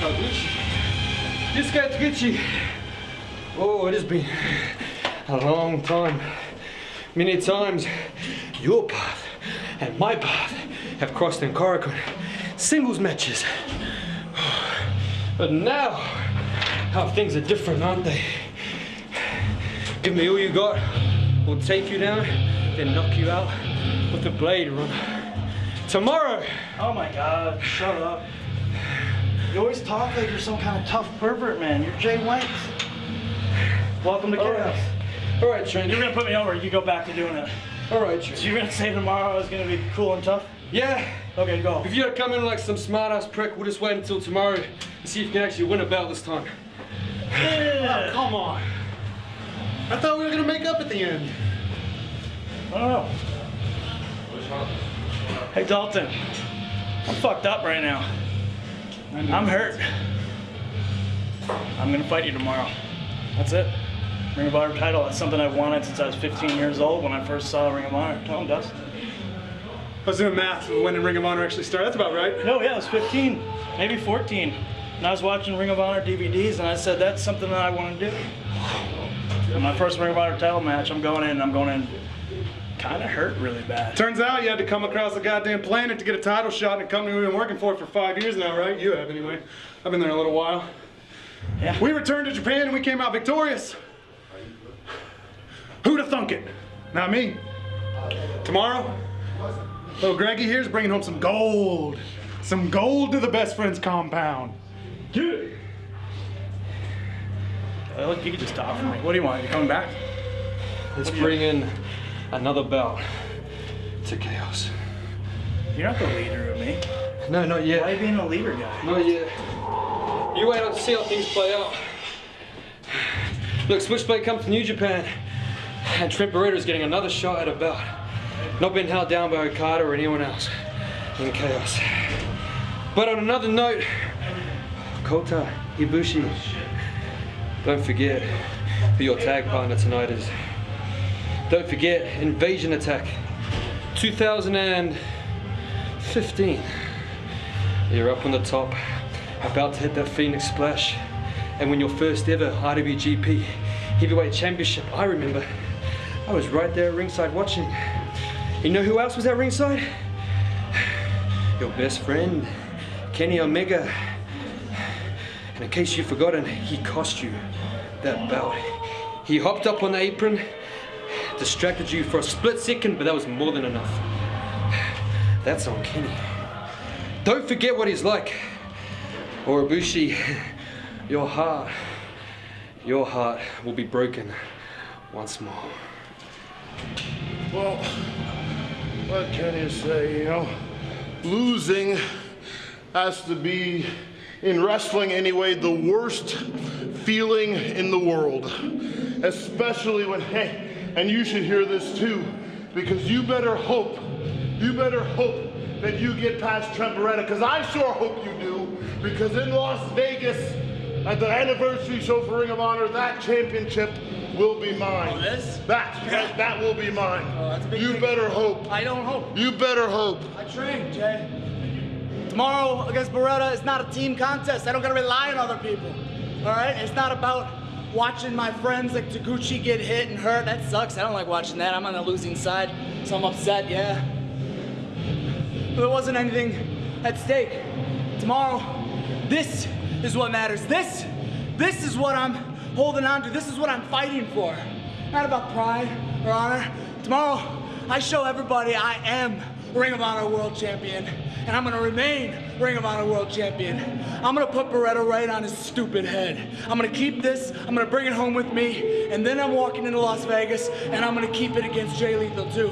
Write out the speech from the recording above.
This guy Taguchi. Oh, it has been a long time. Many times your path and my path have crossed in Korakuen. Singles matches. But now, how things are different, aren't they? Give me all you got, we'll take you down, then knock you out with the blade runner. Tomorrow! Oh my god, shut up. You always talk like you're some kind of tough pervert, man. You're Jay White. Welcome to All chaos. right. All right, Trent. You're gonna put me over, you go back to doing it. All right, So Trent. you're gonna say tomorrow is gonna be cool and tough? Yeah, Okay, go. if you don't come in like some smart ass prick, we'll just wait until tomorrow and see if you can actually win a belt this time. Yeah. Oh, come on. I thought we were gonna make up at the end. I don't know. Hey Dalton, I'm fucked up right now. I'm hurt. I'm gonna fight you tomorrow. That's it. Ring of Honor title. That's something I've wanted since I was 15 years old when I first saw Ring of Honor. Tell him, Dust. I was doing math when Ring of Honor actually started. That's about right. No, yeah, I was 15, maybe 14. And I was watching Ring of Honor DVDs and I said, that's something that I want to do. My first Ring of Honor title match, I'm going in, I'm going in kind of hurt really bad. Turns out you had to come across the goddamn planet to get a title shot in a company we've been working for for five years now, right? You have anyway. I've been there a little while. Yeah. We returned to Japan and we came out victorious. Who'd have thunk it? Not me. Tomorrow, little Greggy here's bringing home some gold. Some gold to the best friends compound. Get it. look, you could just talk for me. What do you want? You coming back? Let's bring in another belt to chaos. You're not the leader of me. No, not Why are yet. you being a leader guy? Not yet. You wait on to see how things play out. Look, Switchblade comes to New Japan, and Trent Beretta's getting another shot at a belt. Not being held down by Okada or anyone else in chaos. But on another note, Kota Ibushi, don't forget who your tag partner tonight is. Don't forget Invasion Attack 2015. You're up on the top, about to hit that Phoenix Splash, and win your first ever IWGP Heavyweight Championship. I remember, I was right there at ringside watching. You know who else was at ringside? Your best friend, Kenny Omega. And in case you've forgotten, he cost you that belt. He hopped up on the apron, distracted you for a split second, but that was more than enough. That's on Kenny. Don't forget what he's like. Or Ibushi, your heart, your heart will be broken once more. Well, what can you say, you know? Losing has to be, in wrestling anyway, the worst feeling in the world. Especially when, hey, and you should hear this too, because you better hope, you better hope that you get past Trent Beretta, because I sure hope you do, because in Las Vegas, at the anniversary show for Ring of Honor, that championship will be mine. Oh, this? That, that, that will be mine. Oh, you thing. better hope. I don't hope. You better hope. I train, Jay. Tomorrow against Beretta is not a team contest. I don't gotta rely on other people. All right? It's not about watching my friends like Taguchi get hit and hurt. That sucks. I don't like watching that. I'm on the losing side, so I'm upset, yeah. But there wasn't anything at stake. Tomorrow, this is what matters. This, this is what I'm holding on to. This is what I'm fighting for. Not about pride or honor. Tomorrow, I show everybody I am Ring of Honor World Champion, and I'm gonna remain Ring of Honor World Champion. I'm gonna put Beretta right on his stupid head. I'm gonna keep this, I'm gonna bring it home with me, and then I'm walking into Las Vegas, and I'm gonna keep it against Jay Lethal too.